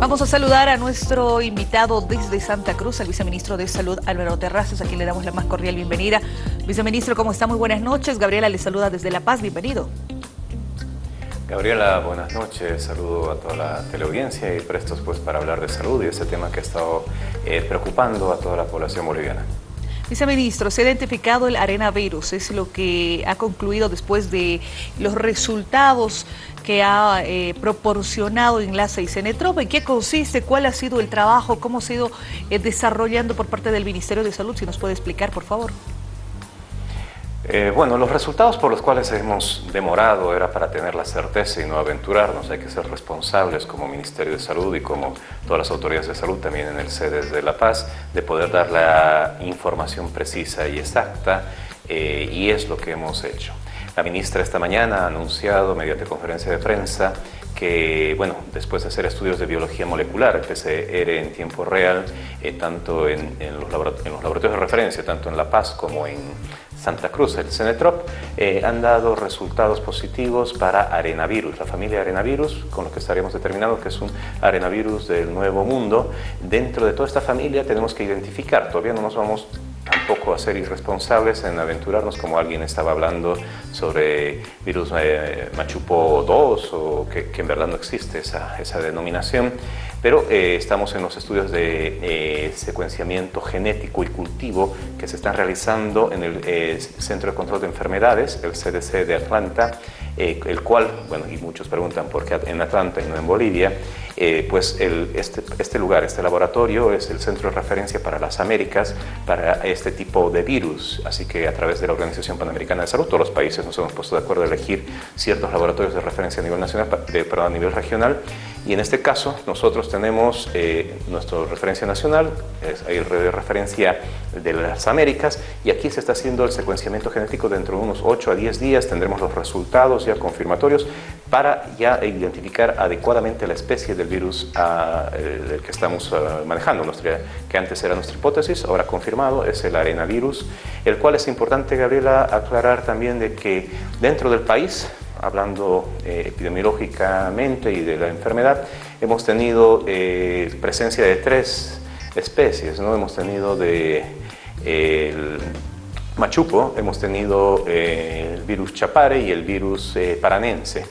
Vamos a saludar a nuestro invitado desde Santa Cruz, al viceministro de Salud Álvaro Terrazas, a quien le damos la más cordial bienvenida. Viceministro, ¿cómo está? Muy buenas noches. Gabriela le saluda desde La Paz, bienvenido. Gabriela, buenas noches. Saludo a toda la teleaudiencia y prestos pues para hablar de salud y ese tema que ha estado eh, preocupando a toda la población boliviana. Viceministro, se ha identificado el arenavirus, es lo que ha concluido después de los resultados que ha eh, proporcionado Enlace y Cenetrop. ¿En qué consiste? ¿Cuál ha sido el trabajo? ¿Cómo ha ido eh, desarrollando por parte del Ministerio de Salud? Si nos puede explicar, por favor. Eh, bueno, los resultados por los cuales hemos demorado era para tener la certeza y no aventurarnos. Hay que ser responsables como Ministerio de Salud y como todas las autoridades de salud, también en el sede de La Paz, de poder dar la información precisa y exacta eh, y es lo que hemos hecho. La ministra esta mañana ha anunciado mediante conferencia de prensa que, bueno, después de hacer estudios de biología molecular, PCR en tiempo real, eh, tanto en, los laboratorios de referencia, tanto en La Paz como en Santa Cruz, el Cenetrop, eh, han dado resultados positivos para arenavirus, la familia arenavirus, con lo que estaríamos determinando que es un arenavirus del nuevo mundo. Dentro de toda esta familia tenemos que identificar, todavía no nos vamos tampoco a ser irresponsables en aventurarnos como alguien estaba hablando sobre virus eh, Machupo 2 o que, en verdad no existe esa, esa denominación. Pero eh, estamos en los estudios de eh, secuenciamiento genético y cultivo que se están realizando en el eh, Centro de Control de Enfermedades, el CDC de Atlanta, el cual, bueno, y muchos preguntan por qué en Atlanta y no en Bolivia, pues este, este, lugar, este laboratorio es el centro de referencia para las Américas, para este tipo de virus, así que a través de la Organización Panamericana de Salud, todos los países nos hemos puesto de acuerdo a elegir ciertos laboratorios de referencia a nivel nacional, pero a nivel regional, y en este caso nosotros tenemos eh, nuestra referencia nacional, es, hay referencia de las Américas y aquí se está haciendo el secuenciamiento genético dentro de unos 8 a 10 días, tendremos los resultados ya confirmatorios para ya identificar adecuadamente la especie del virus ah, que estamos ah, manejando, que antes era nuestra hipótesis, ahora confirmado, es el arenavirus, el cual es importante, Gabriela, aclarar también de que dentro del país hablando eh, epidemiológicamente y de la enfermedad, hemos tenido eh, presencia de tres especies, ¿no? Hemos tenido de el machupo, hemos tenido eh, el virus chapare y el virus paranense.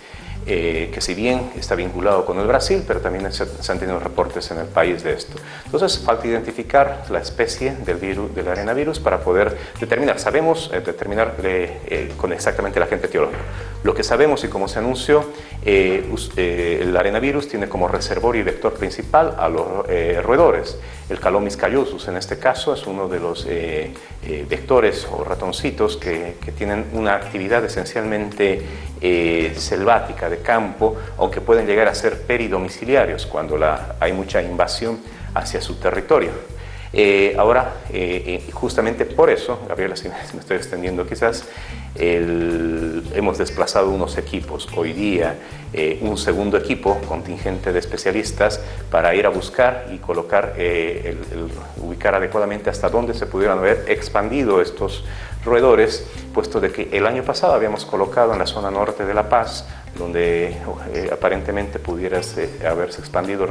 Eh, que si bien está vinculado con el Brasil, pero también se, han tenido reportes en el país de esto. Entonces falta identificar la especie del, virus, del arenavirus para poder determinar, sabemos eh, determinar eh, con exactamente el agente etiológico. Lo que sabemos y como se anunció, el arenavirus tiene como reservorio y vector principal a los roedores. El Calomis callosus en este caso es uno de los vectores o ratoncitos que, que, tienen una actividad esencialmente selvática, de campo, aunque pueden llegar a ser peridomiciliarios cuando la, hay mucha invasión hacia su territorio. Eh, ahora, eh, eh, justamente por eso, Gabriela, si me estoy extendiendo quizás, hemos desplazado unos equipos. Hoy día, un segundo equipo contingente de especialistas para ir a buscar y colocar, ubicar adecuadamente hasta dónde se pudieran haber expandido estos roedores, puesto de que el año pasado habíamos colocado en la zona norte de La Paz donde eh, aparentemente pudiera haberse expandido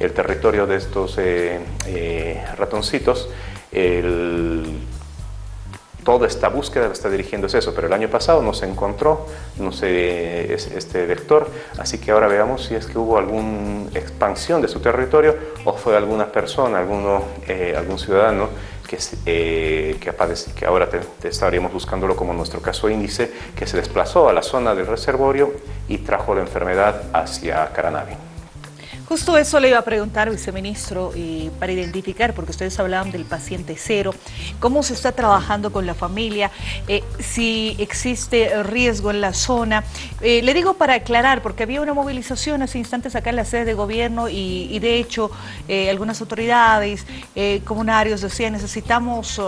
el territorio de estos eh, eh, ratoncitos. toda esta búsqueda está dirigiéndose a eso, pero el año pasado no se encontró no sé, este vector, así que ahora veamos si es que hubo alguna expansión de su territorio o fue alguna persona, alguno, algún ciudadano que, eh, que, que ahora te, estaríamos buscándolo como nuestro caso índice, que se desplazó a la zona del reservorio y trajo la enfermedad hacia Caranavi. Justo eso le iba a preguntar, viceministro, y para identificar, porque ustedes hablaban del paciente cero, cómo se está trabajando con la familia, eh, si existe riesgo en la zona. Eh, le digo para aclarar, porque había una movilización hace instantes acá en la sede de gobierno y, de hecho eh, algunas autoridades comunarios decían necesitamos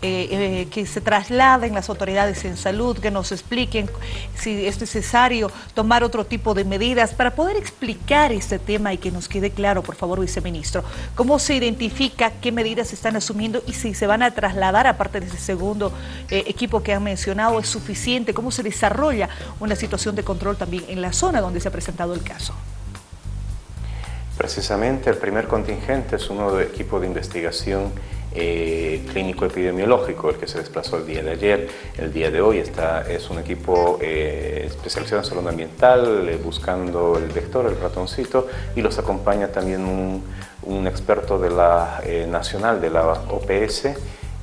que se trasladen las autoridades en salud, que nos expliquen si es necesario tomar otro tipo de medidas para poder explicar este tema y que nos quede claro, por favor, viceministro, cómo se identifica, qué medidas se están asumiendo y si se van a trasladar, aparte de ese segundo eh, equipo que han mencionado, es suficiente, cómo se desarrolla una situación de control también en la zona donde se ha presentado el caso. Precisamente el primer contingente es uno de equipo de investigación eh, clínico epidemiológico, el que se desplazó el día de ayer. El día de hoy está, es un equipo eh, especializado en salud ambiental, eh, buscando el vector, el ratoncito, y los acompaña también un, un experto de la nacional de la OPS,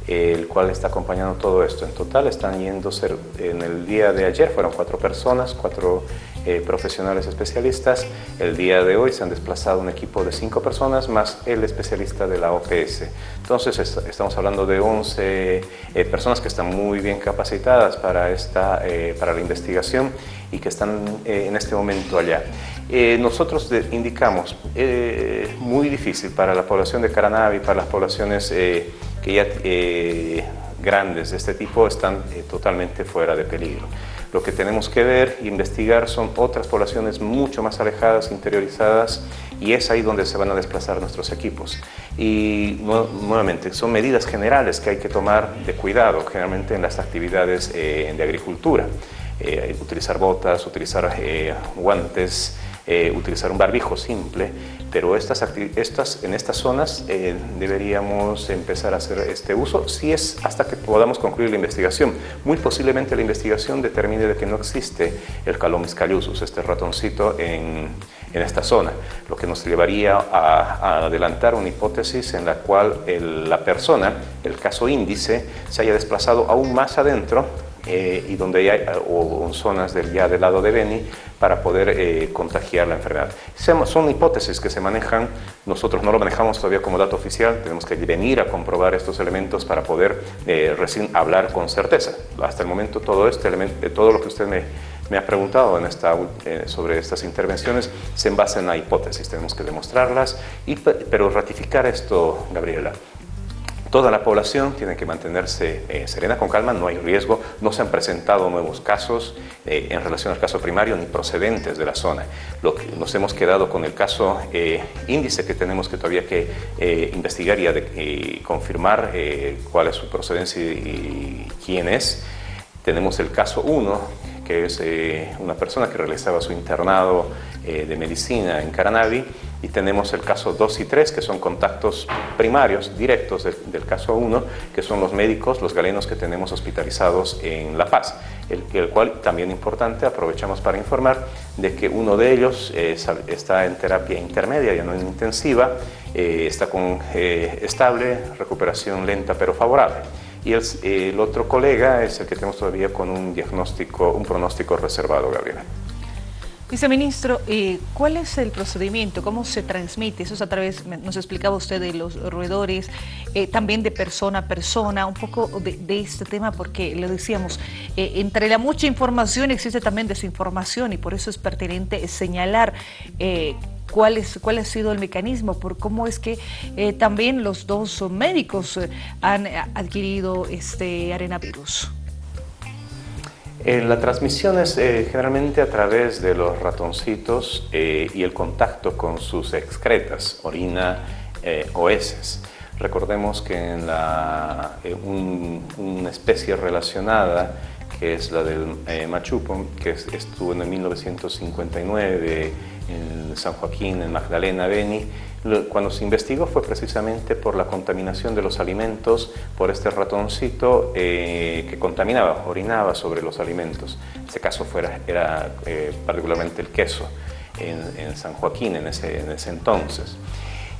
el cual está acompañando todo esto. En total están yendo, en el día de ayer fueron cuatro personas, cuatro eh, profesionales especialistas. El día de hoy se han desplazado un equipo de cinco personas más el especialista de la OPS. Entonces estamos hablando de 11 eh, personas que están muy bien capacitadas para, esta, eh, para la investigación y que están en este momento allá. nosotros indicamos, muy difícil para la población de Caranavi, para las poblaciones que ya grandes de este tipo están totalmente fuera de peligro. Lo que tenemos que ver e investigar son otras poblaciones mucho más alejadas, interiorizadas, y es ahí donde se van a desplazar nuestros equipos. Y nuevamente, son medidas generales que hay que tomar de cuidado, generalmente en las actividades eh, de agricultura. Eh, utilizar botas, utilizar eh, guantes, utilizar un barbijo simple, pero estas, estas, en estas zonas eh, deberíamos empezar a hacer este uso si es hasta que podamos concluir la investigación. Muy posiblemente la investigación determine de que no existe el Calomis callusus, este ratoncito en, en esta zona, lo que nos llevaría a, adelantar una hipótesis en la cual la persona, el caso índice, se haya desplazado aún más adentro eh, y donde hay o, zonas del, ya del lado de Beni para poder eh, contagiar la enfermedad. Son hipótesis que se manejan, nosotros no lo manejamos todavía como dato oficial, tenemos que venir a comprobar estos elementos para poder eh, recién hablar con certeza. Hasta el momento todo, este elemento, todo lo que usted me, me ha preguntado en esta, sobre estas intervenciones se basa en la hipótesis, tenemos que demostrarlas, y, pero ratificar esto, Gabriela, Toda la población tiene que mantenerse eh, serena, con calma, no hay riesgo, no se han presentado nuevos casos eh, en relación al caso primario ni procedentes de la zona. Lo que nos hemos quedado con el caso eh, índice que tenemos que todavía que investigar y, confirmar cuál es su procedencia y, quién es. Tenemos el caso 1, que es una persona que realizaba su internado de medicina en Caranavi y tenemos el caso 2 y 3, que son contactos primarios, directos del, caso 1, que son los médicos, los galenos que tenemos hospitalizados en La Paz, el, el cual también importante, aprovechamos para informar de que uno de ellos eh, está en terapia intermedia, ya no intensiva, eh, está con eh, estable, recuperación lenta pero favorable. Y el, el otro colega es el que tenemos todavía con un diagnóstico, un pronóstico reservado, Gabriela. Viceministro, eh, ¿cuál es el procedimiento? ¿Cómo se transmite? Eso es a través, nos explicaba usted de los roedores, eh, también de persona a persona, un poco de, este tema, porque lo decíamos, eh, entre la mucha información existe también desinformación y por eso es pertinente señalar cuál, es, cuál ha sido el mecanismo, por cómo es que también los dos médicos han adquirido este arenavirus. Eh, la transmisión es eh, generalmente a través de los ratoncitos eh, y el contacto con sus excretas, orina o heces. Recordemos que en la, una especie relacionada, que es la del machupo, que estuvo en el 1959 en San Joaquín, en Magdalena, Beni, cuando se investigó fue precisamente por la contaminación de los alimentos por este ratoncito eh, que contaminaba, orinaba sobre los alimentos. En este caso fuera, era eh, particularmente el queso en, San Joaquín en ese, en ese entonces.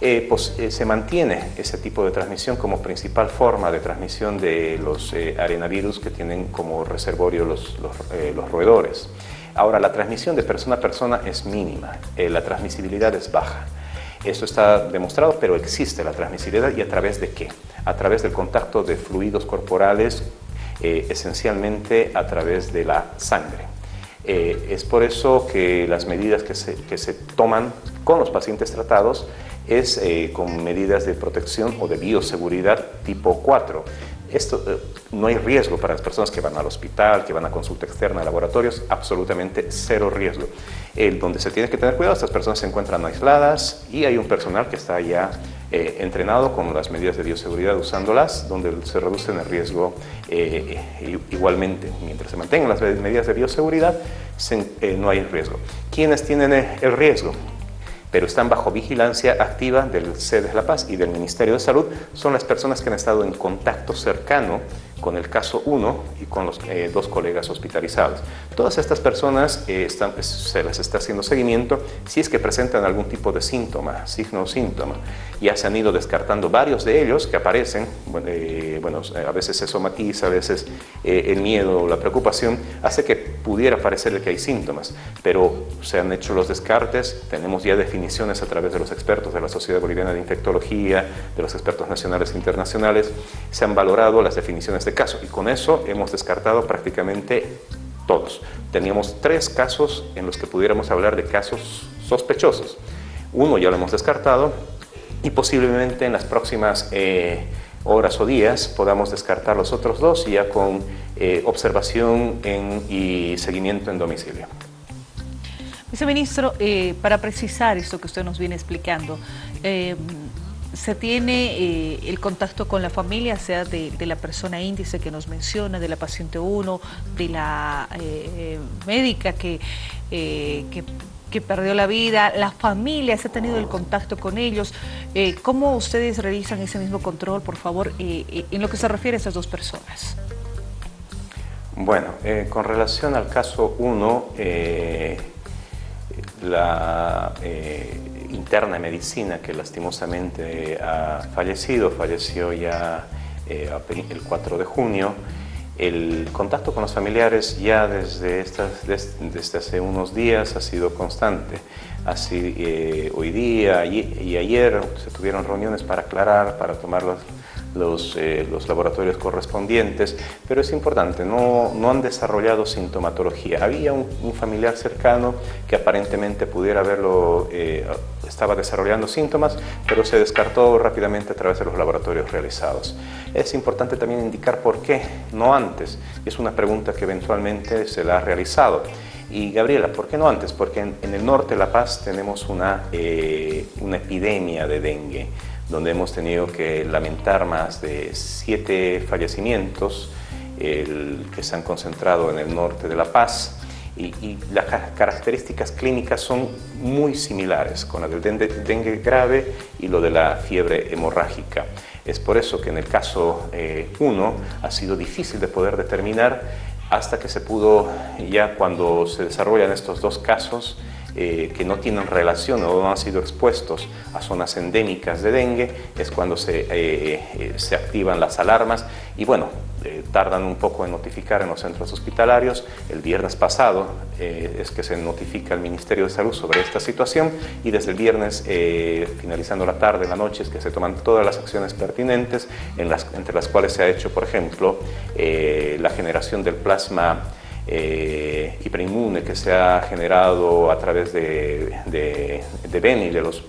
Eh, pues, se mantiene ese tipo de transmisión como principal forma de transmisión de los arenavirus que tienen como reservorio los, los, los, roedores. Ahora, la transmisión de persona a persona es mínima, la transmisibilidad es baja. Eso está demostrado, pero existe la transmisibilidad y a través de qué? A través del contacto de fluidos corporales, eh, esencialmente a través de la sangre. Eh, es por eso que las medidas que se, que se, toman con los pacientes tratados es eh, con medidas de protección o de bioseguridad tipo 4. Esto, eh, no hay riesgo para las personas que van al hospital, que van a consulta externa, a laboratorios, absolutamente cero riesgo. El, donde se tiene que tener cuidado, estas personas se encuentran aisladas y hay un personal que está ya eh, entrenado con las medidas de bioseguridad usándolas, donde se reduce el riesgo eh, igualmente. Mientras se mantengan las medidas de bioseguridad, no hay riesgo. ¿Quiénes tienen el riesgo? Pero están bajo vigilancia activa del CEDES La Paz y del Ministerio de Salud, son las personas que han estado en contacto cercano con el caso 1 y con los eh, dos colegas hospitalizados. Todas estas personas eh, están, se les está haciendo seguimiento si es que presentan algún tipo de síntoma, signo o síntoma. Ya se han ido descartando varios de ellos que aparecen, eh, bueno, a veces se somatiza, a veces el miedo o la preocupación hace que pudiera parecer que hay síntomas, pero se han hecho los descartes, tenemos ya definiciones a través de los expertos de la Sociedad Boliviana de Infectología, de los expertos nacionales e internacionales, se han valorado las definiciones de caso y con eso hemos descartado prácticamente todos. Teníamos tres casos en los que pudiéramos hablar de casos sospechosos. Uno ya lo hemos descartado y posiblemente en las próximas eh, horas o días podamos descartar los otros dos ya con eh, observación y seguimiento en domicilio. Viceministro, eh, para precisar esto que usted nos viene explicando, se tiene eh, el contacto con la familia, sea de, la persona índice que nos menciona, de la paciente 1, de la eh, médica que, eh, que, que, perdió la vida, la familia, se ha tenido el contacto con ellos. ¿Cómo ustedes realizan ese mismo control, por favor, en lo que se refiere a esas dos personas? Bueno, con relación al caso 1, la interna de medicina que lastimosamente ha fallecido, falleció ya eh, el 4 de junio. El contacto con los familiares ya desde, estas, desde, hace unos días ha sido constante. Así, eh, hoy día y ayer se tuvieron reuniones para aclarar, para tomar los, eh, los, laboratorios correspondientes, pero es importante, no, no han desarrollado sintomatología. Había un, familiar cercano que aparentemente pudiera haberlo, eh, estaba desarrollando síntomas, pero se descartó rápidamente a través de los laboratorios realizados. Es importante también indicar por qué, no antes. Es una pregunta que eventualmente se la ha realizado. Y Gabriela, ¿por qué no antes? Porque en, el norte de La Paz tenemos una, eh, una epidemia de dengue donde hemos tenido que lamentar más de siete fallecimientos que se han concentrado en el norte de La Paz y, las características clínicas son muy similares con la del dengue, grave y lo de la fiebre hemorrágica. Es por eso que en el caso 1 eh, ha sido difícil de poder determinar hasta que se pudo, ya cuando se desarrollan estos dos casos, eh, que no tienen relación o no han sido expuestos a zonas endémicas de dengue, es cuando se, eh, eh, se activan las alarmas y bueno, tardan un poco en notificar en los centros hospitalarios. El viernes pasado es que se notifica al Ministerio de Salud sobre esta situación y desde el viernes, finalizando la tarde, la noche, es que se toman todas las acciones pertinentes, en las, entre las cuales se ha hecho, por ejemplo, la generación del plasma eh, hiperinmune que se ha generado a través de, de, de de los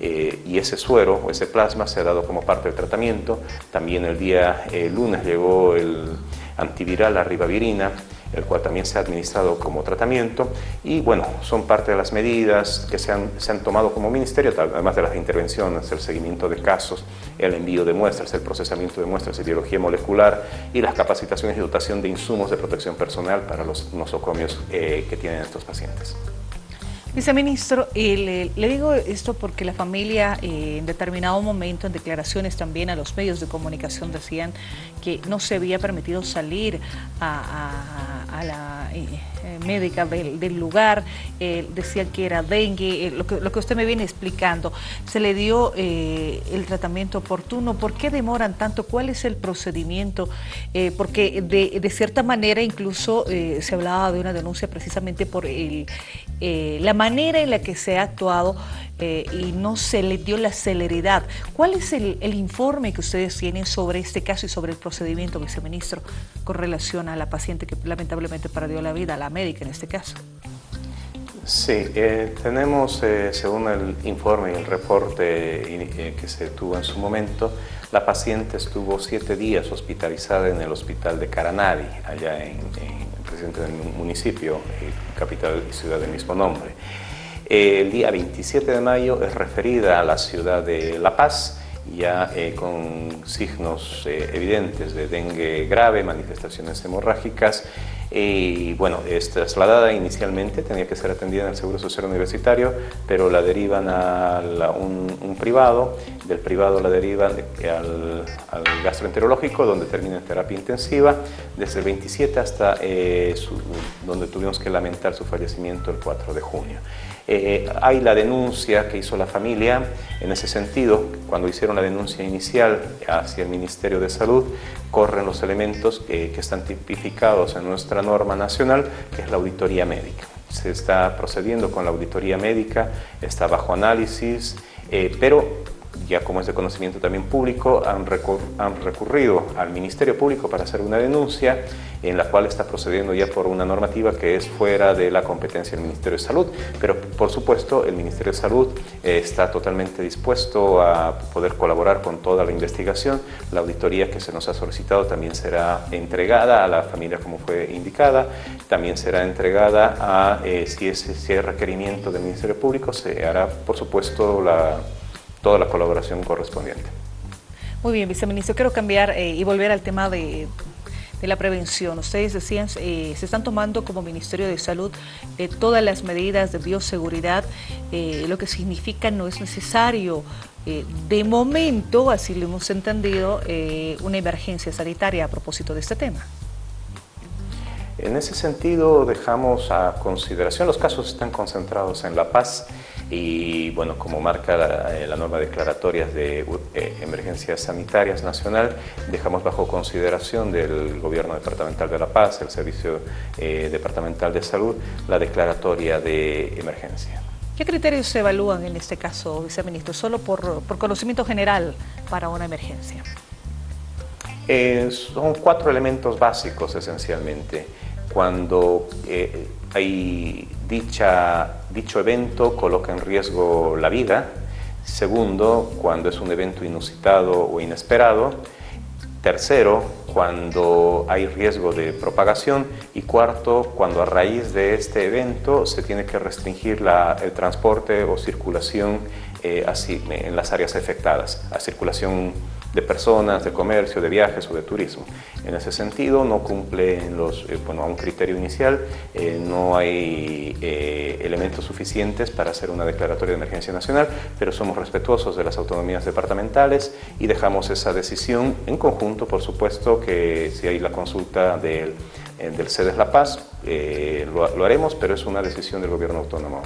eh, y ese suero o ese plasma se ha dado como parte del tratamiento. También el día lunes llegó el antiviral, la ribavirina, el cual también se ha administrado como tratamiento y bueno, son parte de las medidas que se han, se han tomado como ministerio, además de las intervenciones, el seguimiento de casos, el envío de muestras, el procesamiento de muestras de biología molecular y las capacitaciones y dotación de insumos de protección personal para los nosocomios eh, que tienen estos pacientes. Viceministro, le, digo esto porque la familia eh, en determinado momento, en declaraciones también a los medios de comunicación, decían que no se había permitido salir a, la eh, eh, médica del, lugar, decían que era dengue, lo, que, usted me viene explicando. Se le dio el tratamiento oportuno, ¿por qué demoran tanto? ¿Cuál es el procedimiento? porque de, de, cierta manera incluso se hablaba de una denuncia precisamente por la manera en la que se ha actuado eh, y no se le dio la celeridad. ¿Cuál es el, informe que ustedes tienen sobre este caso y sobre el procedimiento, viceministro, con relación a la paciente que lamentablemente perdió la vida, la médica en este caso? Sí, eh, tenemos, eh, según el informe y el reporte que se tuvo en su momento, la paciente estuvo siete días hospitalizada en el hospital de Caranavi, allá en, en presidente del municipio, capital y ciudad del mismo nombre. El día 27 de mayo es referida a la ciudad de La Paz, ya eh, con signos eh, evidentes de dengue grave, manifestaciones hemorrágicas, y bueno, es trasladada inicialmente, tenía que ser atendida en el Seguro Social Universitario, pero la derivan a un, privado, del privado la derivan al, gastroenterológico, donde termina en terapia intensiva, desde el 27 hasta eh, donde tuvimos que lamentar su fallecimiento el 4 de junio. Eh, hay la denuncia que hizo la familia, en ese sentido, cuando hicieron la denuncia inicial hacia el Ministerio de Salud, corren los elementos que están tipificados en nuestra norma nacional, que es la auditoría médica. Se está procediendo con la auditoría médica, está bajo análisis, eh, pero ya como es de conocimiento también público, han, recurrido al Ministerio Público para hacer una denuncia en la cual está procediendo ya por una normativa que es fuera de la competencia del Ministerio de Salud, pero por supuesto el Ministerio de Salud eh, está totalmente dispuesto a poder colaborar con toda la investigación. La auditoría que se nos ha solicitado también será entregada a la familia como fue indicada, también será entregada a, eh, si, es, si hay requerimiento del Ministerio Público, se hará por supuesto la toda la colaboración correspondiente. Muy bien, viceministro, quiero cambiar eh, y volver al tema de, la prevención. Ustedes decían, eh, se están tomando como Ministerio de Salud eh, todas las medidas de bioseguridad, lo que significa no es necesario de momento, así lo hemos entendido, una emergencia sanitaria a propósito de este tema. En ese sentido, dejamos a consideración, los casos están concentrados en La Paz y, bueno, como marca la, eh, norma declaratoria de eh, emergencias sanitarias nacional, dejamos bajo consideración del Gobierno Departamental de La Paz, el Servicio eh, Departamental de Salud, la declaratoria de emergencia. ¿Qué criterios se evalúan en este caso, viceministro? Solo por, por conocimiento general para una emergencia. son cuatro elementos básicos esencialmente cuando eh, hay dicha, dicho evento coloca en riesgo la vida. Segundo, cuando es un evento inusitado o inesperado. Tercero, cuando hay riesgo de propagación. Y cuarto, cuando a raíz de este evento se tiene que restringir el transporte o circulación eh, así, en las áreas afectadas, a circulación de personas, de comercio, de viajes o de turismo. En ese sentido no cumple eh, a un criterio inicial, eh, no hay eh, elementos suficientes para hacer una declaratoria de emergencia nacional, pero somos respetuosos de las autonomías departamentales y dejamos esa decisión en conjunto, por supuesto, que si hay la consulta del, del CEDES La Paz, lo, haremos, pero es una decisión del gobierno autónomo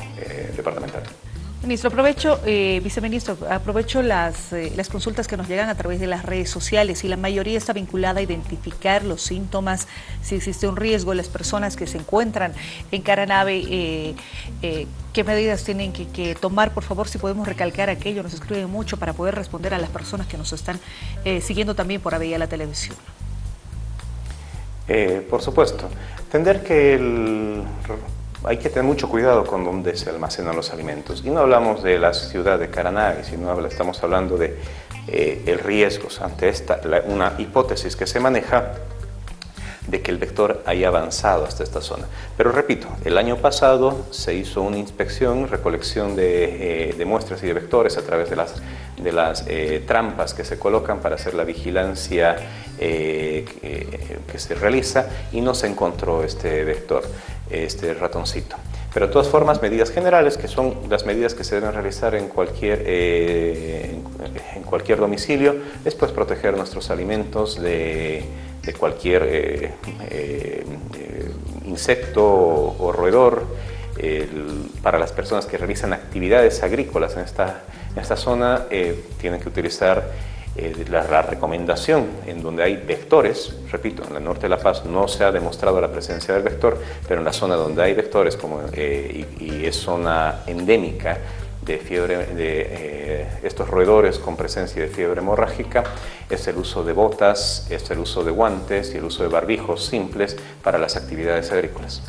departamental. Ministro, aprovecho, eh, viceministro, aprovecho las, eh, las consultas que nos llegan a través de las redes sociales y la mayoría está vinculada a identificar los síntomas, si existe un riesgo, las personas que se encuentran en Caranave, eh, qué medidas tienen que, tomar, por favor, si podemos recalcar aquello, nos escriben mucho para poder responder a las personas que nos están siguiendo también por de la televisión. por supuesto, entender que el hay que tener mucho cuidado con dónde se almacenan los alimentos. Y no hablamos de la ciudad de Caranavi, sino estamos hablando de eh, el riesgo ante esta, una hipótesis que se maneja de que el vector haya avanzado hasta esta zona. Pero repito, el año pasado se hizo una inspección, recolección de, eh, muestras y de vectores a través de las, de las eh, trampas que se colocan para hacer la vigilancia que, que, se realiza y no se encontró este vector este ratoncito. Pero de todas formas, medidas generales, que son las medidas que se deben realizar en cualquier, eh, en, cualquier domicilio, es pues proteger nuestros alimentos de, cualquier eh, eh, insecto o, roedor. para las personas que realizan actividades agrícolas en esta, en esta zona, tienen que utilizar la, recomendación en donde hay vectores, repito, en el norte de La Paz no se ha demostrado la presencia del vector, pero en la zona donde hay vectores como, eh, y, es zona endémica de fiebre, de eh, estos roedores con presencia de fiebre hemorrágica, es el uso de botas, es el uso de guantes y el uso de barbijos simples para las actividades agrícolas.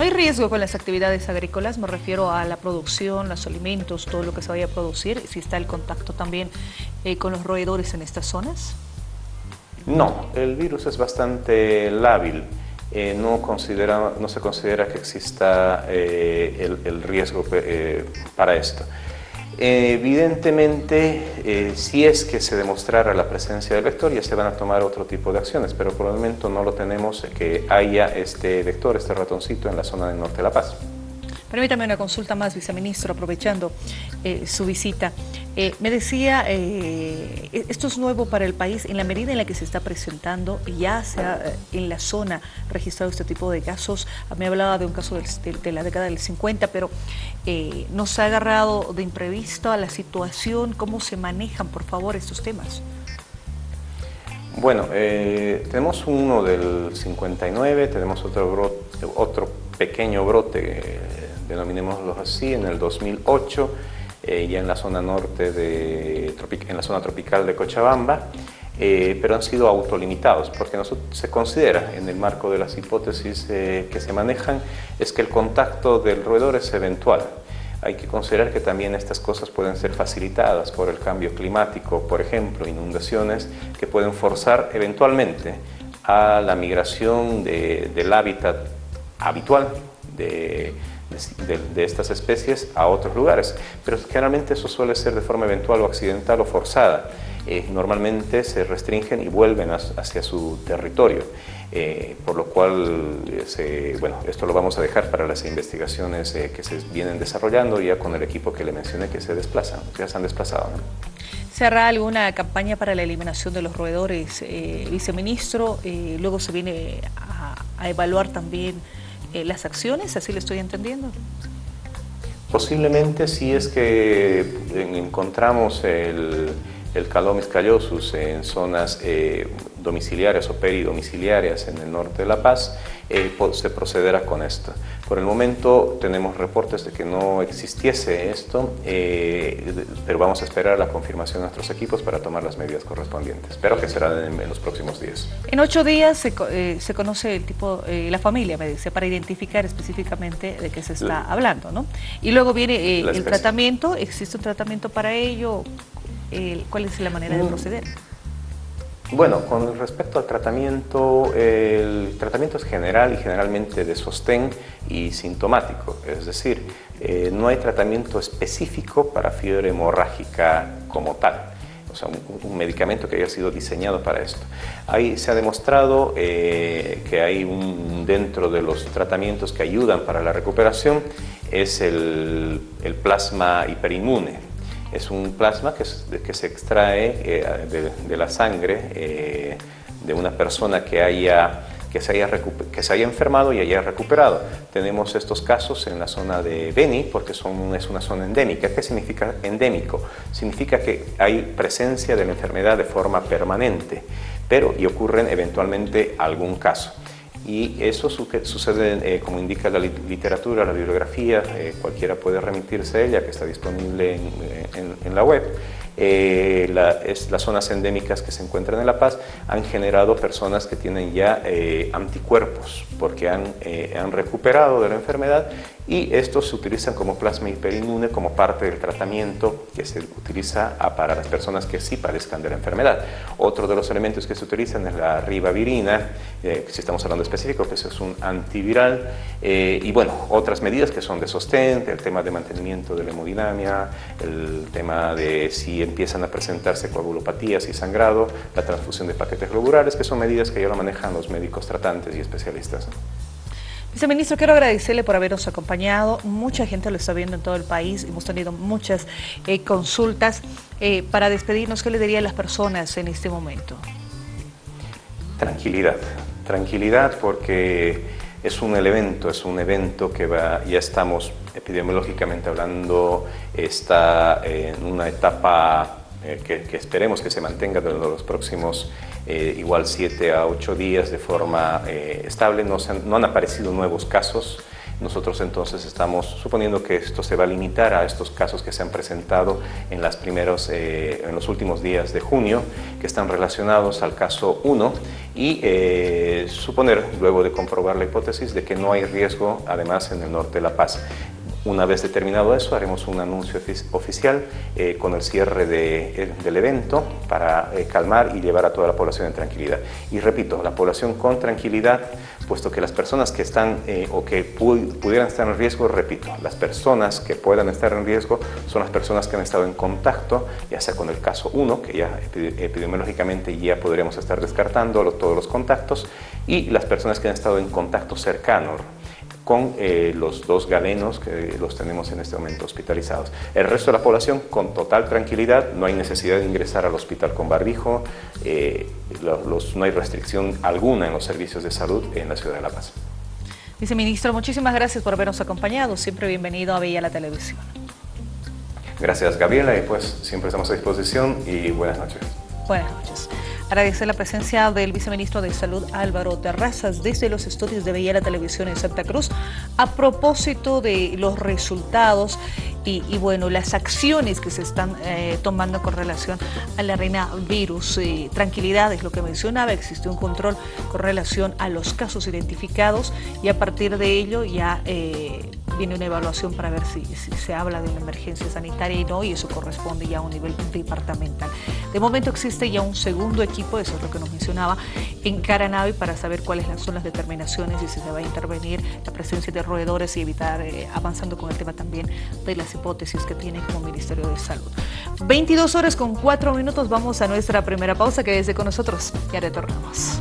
¿No hay riesgo con las actividades agrícolas? Me refiero a la producción, los alimentos, todo lo que se vaya a producir, si está el contacto también eh, con los roedores en estas zonas. No, el virus es bastante lábil. Eh, no, considera, no se considera que exista eh, el, riesgo para esto. Evidentemente, eh, si es que se demostrara la presencia del vector, ya se van a tomar otro tipo de acciones, pero por el momento no lo tenemos que haya este vector, este ratoncito en la zona del norte de La Paz. Permítame una consulta más, viceministro, aprovechando eh, su visita. Eh, me decía, eh, e-, esto es nuevo para el país, en la medida en la que se está presentando, ya se ha en la zona registrado este tipo de casos. Me hablaba de un caso de, la década del 50, pero nos ha agarrado de imprevisto a la situación. ¿Cómo se manejan, por favor, estos temas? Bueno, tenemos uno del 59, tenemos otro, otro pequeño brote denominémoslo así, en el 2008, eh, ya en la zona norte, de, en la zona tropical de Cochabamba, eh, pero han sido autolimitados, porque no se considera en el marco de las hipótesis eh, que se manejan, es que el contacto del roedor es eventual. Hay que considerar que también estas cosas pueden ser facilitadas por el cambio climático, por ejemplo, inundaciones que pueden forzar eventualmente a la migración del hábitat habitual de, de, estas especies a otros lugares, pero generalmente eso suele ser de forma eventual o accidental o forzada. Eh, normalmente se restringen y vuelven hacia su territorio, eh, por lo cual, bueno, esto lo vamos a dejar para las investigaciones eh, que se vienen desarrollando ya con el equipo que le mencioné que se desplazan, ya se han desplazado. ¿Se hará alguna campaña para la eliminación de los roedores, viceministro? luego se viene a evaluar también eh, las acciones, así lo estoy entendiendo. Posiblemente si es que encontramos el, el Calomis callosus en zonas eh, domiciliarias o peridomiciliarias en el norte de La Paz, eh, se procederá con esto. Por el momento tenemos reportes de que no existiese esto, eh, pero vamos a esperar la confirmación de nuestros equipos para tomar las medidas correspondientes. Espero que será en, los próximos días. En ocho días se, eh, se conoce el tipo, la familia, me dice, para identificar específicamente de qué se está hablando, ¿no? Y luego viene el tratamiento, ¿existe un tratamiento para ello? ¿Cuál es la manera de mm. proceder? Bueno, con respecto al tratamiento, el tratamiento es general y generalmente de sostén y sintomático, es decir, eh, no hay tratamiento específico para fiebre hemorrágica como tal, o sea, un, medicamento que haya sido diseñado para esto. Ahí se ha demostrado eh, que hay un, dentro de los tratamientos que ayudan para la recuperación, es el, el plasma hiperinmune, es un plasma que, se extrae eh, de, la sangre eh, de una persona que, haya, que, se haya que se haya enfermado y haya recuperado. Tenemos estos casos en la zona de Beni porque son, es una zona endémica. ¿Qué significa endémico? Significa que hay presencia de la enfermedad de forma permanente, pero y ocurren eventualmente algún caso y eso sucede, eh, como indica la literatura, la bibliografía, eh, cualquiera puede remitirse a ella, que está disponible en, en la web. Eh, las zonas endémicas que se encuentran en La Paz han generado personas que tienen ya eh, anticuerpos porque han, eh, han recuperado de la enfermedad y estos se utilizan como plasma hiperinmune como parte del tratamiento que se utiliza para las personas que sí padezcan de la enfermedad. Otro de los elementos que se utilizan es la ribavirina, si estamos hablando específico, que eso es un antiviral, y bueno, otras medidas que son de sostén, el tema de mantenimiento de la hemodinamia, el tema de si empiezan a presentarse coagulopatías y sangrado, la transfusión de paquetes globulares, que son medidas que ya lo manejan los médicos tratantes y especialistas. Viceministro, quiero agradecerle por habernos acompañado. Mucha gente lo está viendo en todo el país. Hemos tenido muchas eh, consultas. Eh, para despedirnos, ¿qué le diría a las personas en este momento? Tranquilidad. Tranquilidad porque es un evento, es un evento que va, ya estamos epidemiológicamente hablando, está en una etapa eh, que, esperemos que se mantenga durante los próximos eh, igual 7 a 8 días de forma eh, estable, no, no han aparecido nuevos casos, nosotros entonces estamos suponiendo que esto se va a limitar a estos casos que se han presentado en, las primeros, en los últimos días de junio, que están relacionados al caso 1 y suponer, luego de comprobar la hipótesis, de que no hay riesgo además en el norte de La Paz. Una vez determinado eso, haremos un anuncio oficial eh, con el cierre eh, del evento para eh, calmar y llevar a toda la población en tranquilidad. Y repito, la población con tranquilidad, puesto que las personas que están o que pudieran estar en riesgo, repito, las personas que puedan estar en riesgo son las personas que han estado en contacto, ya sea con el caso 1, que ya epidemiológicamente ya podríamos estar descartando todos los contactos, y las personas que han estado en contacto cercano, con eh, los dos galenos que los tenemos en este momento hospitalizados. El resto de la población con total tranquilidad, no hay necesidad de ingresar al hospital con barbijo, eh, no hay restricción alguna en los servicios de salud en la ciudad de La Paz. Viceministro, muchísimas gracias por habernos acompañado, siempre bienvenido a Villa la Televisión. Gracias Gabriela y pues siempre estamos a disposición y buenas noches. Buenas noches. Agradecer la presencia del viceministro de Salud Álvaro Terrazas desde los estudios de Bella Televisión en Santa Cruz a propósito de los resultados y, bueno, las acciones que se están eh, tomando con relación a la reina virus. Eh, tranquilidad es lo que mencionaba, existe un control con relación a los casos identificados y a partir de ello ya... Eh, viene una evaluación para ver si, se habla de una emergencia sanitaria y no, y eso corresponde ya a un nivel departamental. De momento existe ya un segundo equipo, eso es lo que nos mencionaba, en Caranavi para saber cuáles son las determinaciones y si se va a intervenir la presencia de roedores y evitar, eh, avanzando con el tema también de las hipótesis que tiene como Ministerio de Salud. 22 horas con 4 minutos, vamos a nuestra primera pausa, que desde con nosotros, ya retornamos.